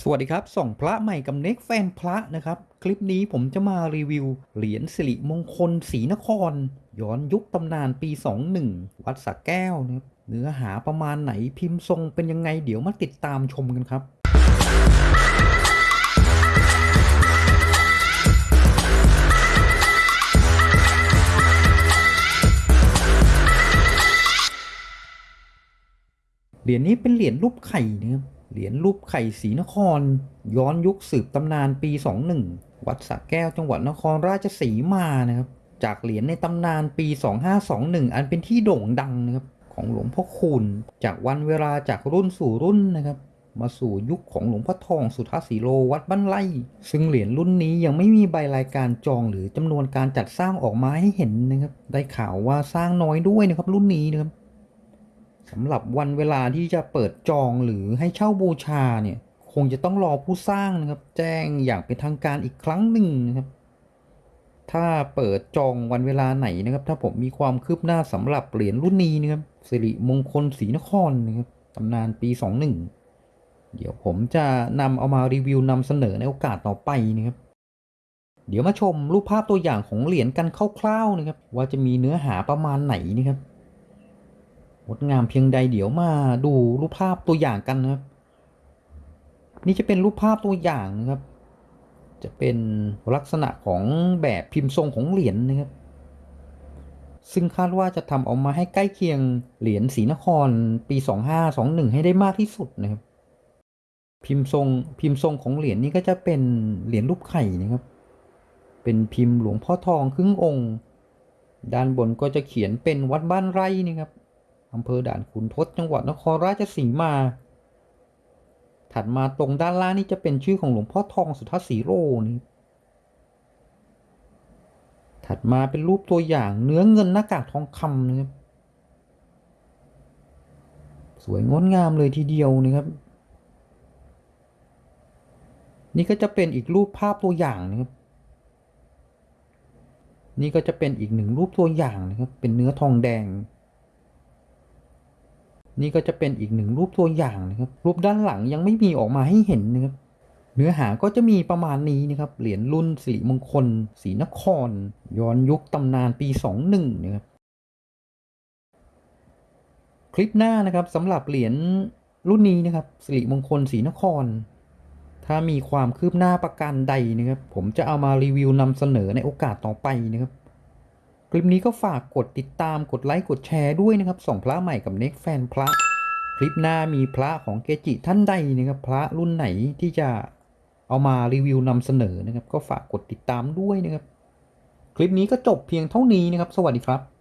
สวัสดีครับส่องพระใหม่กับเน็กแฟนพระนะครับ คลิปนี้ผมจะมารีวิว เหรียญสิริมงคลศรีนคร ย้อนยุคตำนานปี 21 วัดสระแก้วนะครับเนื้อหาประมาณไหนพิมพ์ทรงเป็นยังไงเดี๋ยวมาติดตามชมกันครับ เหรียญนี้เป็นเหรียญรูปไข่นะครับเหรียญรูปไข่ศรีนคร ย้อนยุคสืบตำนานปี 21 วัดสระแก้วจังหวัดนครราชสีมานะครับ จากเหรียญในตำนานปี 2521 อันเป็นที่โด่งดังนะครับของหลวงพ่อคูณจากวันเวลาจากรุ่นสู่รุ่นนะครับ มาสู่ยุคของหลวงพ่อทองสุทธาสีโลวัดบ้านไร่ซึ่งเหรียญรุ่นนี้ยังไม่มีใบรายการจองหรือจำนวนการจัดสร้างออกมาให้เห็นนะครับ ได้ข่าวว่าสร้างน้อยด้วยนะครับรุ่นนี้นะครับ สำหรับวันเวลาที่จะเปิดจองหรือให้เช่าบูชาเนี่ย คงจะต้องรอผู้สร้างนะครับ แจ้งอย่างเป็นทางการอีกครั้งหนึ่งนะครับ ถ้าเปิดจองวันเวลาไหนนะครับ ถ้าผมมีความคืบหน้าสำหรับเหรียญรุ่นนี้นะครับสิริมงคลศรีนครนะครับตำนานปี 21 เดี๋ยวผมจะนำเอามารีวิวนำเสนอในโอกาสต่อไปนะครับเดี๋ยวมาชมรูปภาพตัวอย่างของเหรียญกันคร่าวๆนะครับ ว่าจะมีเนื้อหาประมาณไหนนะครับ งดงามเพียงใดเดี๋ยวมาดูรูปภาพตัวอย่างกันนะครับ นี่จะเป็นรูปภาพตัวอย่างนะครับ จะเป็นลักษณะของแบบพิมพ์ทรงของเหรียญนะครับ ซึ่งคาดว่าจะทำออกมาให้ใกล้เคียงเหรียญศรีนครปี 2521 ให้ได้มากที่สุดนะครับ พิมพ์ทรงพิมพ์ทรงของเหรียญนี้ก็จะเป็นเหรียญรูปไข่นะครับ เป็นพิมพ์หลวงพ่อทองครึ่งองค์ ด้านบนก็จะเขียนเป็นวัดบ้านไร่นะครับ อำเภอด่านขุนทดจังหวัดนครราชสีมา ถัดมาตรงด้านล่างนี่จะเป็นชื่อของหลวงพ่อทองสุทธสีโรนี่ถัดมาเป็นรูปตัวอย่างเนื้อเงินหน้ากากทองคำนะครับสวยงดงามเลยทีเดียวนะครับ นี่ก็จะเป็นอีกรูปภาพตัวอย่างนะครับ นี่ก็จะเป็นอีกหนึ่งรูปตัวอย่างนะครับ เป็นเนื้อทองแดง นี่ก็จะเป็นอีกหนึ่งรูปตัวอย่างนะครับ รูปด้านหลังยังไม่มีออกมาให้เห็นนะครับ เนื้อหาก็จะมีประมาณนี้นะครับ เหรียญรุ่นสิริมงคลศรีนคร ย้อนยุคตำนานปี 21นะครับ คลิปหน้านะครับสำหรับเหรียญรุ่นนี้นะครับสิริมงคลศรีนคร ถ้ามีความคืบหน้าประการใดนะครับ ผมจะเอามารีวิวนำเสนอในโอกาสต่อไปนะครับ คลิปนี้ก็ฝากกดติดตามกดไลค์กดแชร์ด้วยนะครับส่องพระใหม่กับเน็กแฟนพระ คลิปหน้ามีพระของเกจิท่านใดนะครับพระรุ่นไหนที่จะเอามารีวิวนำเสนอนะครับ ก็ฝากกดติดตามด้วยนะครับ คลิปนี้ก็จบเพียงเท่านี้นะครับ สวัสดีครับ